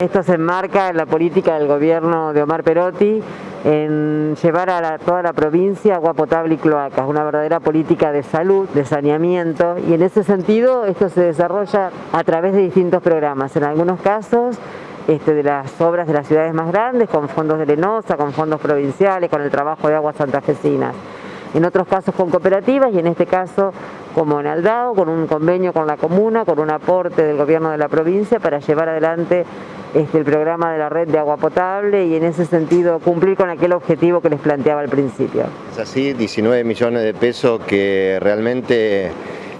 Esto se enmarca en la política del gobierno de Omar Perotti en llevar a toda la provincia agua potable y cloacas, una verdadera política de salud, de saneamiento y en ese sentido esto se desarrolla a través de distintos programas, en algunos casos este, de las obras de las ciudades más grandes, con fondos de Lenosa, con fondos provinciales, con el trabajo de aguas santafesinas. En otros casos con cooperativas y en este caso como en Aldao, con un convenio con la comuna, con un aporte del gobierno de la provincia para llevar adelante este, el programa de la red de agua potable y en ese sentido cumplir con aquel objetivo que les planteaba al principio. Es así, 19 millones de pesos que realmente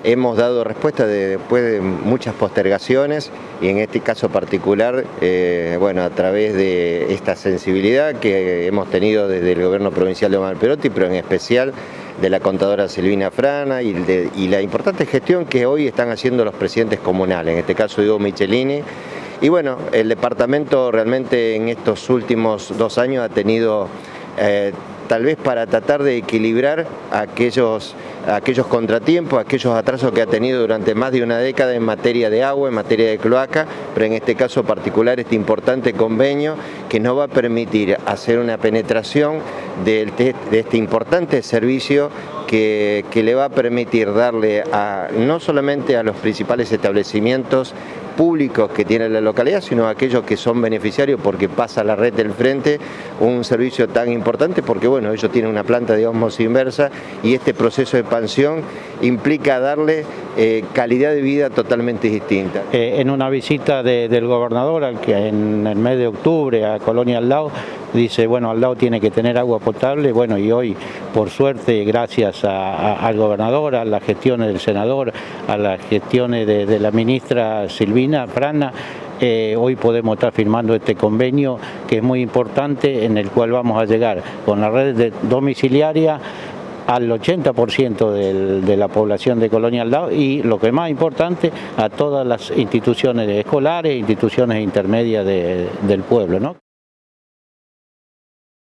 hemos dado respuesta después de muchas postergaciones y en este caso particular, eh, bueno, a través de esta sensibilidad que hemos tenido desde el gobierno provincial de Omar Perotti, pero en especial de la contadora Silvina Frana y, y la importante gestión que hoy están haciendo los presidentes comunales, en este caso Diego Michelini, y bueno, el departamento realmente en estos últimos dos años ha tenido, eh, tal vez para tratar de equilibrar aquellos, aquellos contratiempos, aquellos atrasos que ha tenido durante más de una década en materia de agua, en materia de cloaca, pero en este caso particular este importante convenio que nos va a permitir hacer una penetración de, este importante servicio que, que, le va a permitir darle a, no solamente a los principales establecimientos públicos que tiene la localidad, sino aquellos que son beneficiarios porque pasa la red del frente, un servicio tan importante porque bueno, ellos tienen una planta de osmosis inversa y este proceso de expansión implica darle eh, calidad de vida totalmente distinta. Eh, en una visita de, del gobernador que en el mes de octubre a Colonia Aldao, dice, bueno, Aldao tiene que tener agua potable, bueno, y hoy, por suerte, gracias al gobernador, a las gestiones del senador, a las gestiones de, de la ministra Silvina Frana, eh, hoy podemos estar firmando este convenio que es muy importante en el cual vamos a llegar con la red de domiciliaria al 80% del, de la población de Colonia Aldao y lo que más importante a todas las instituciones escolares, instituciones intermedias de, del pueblo. ¿no?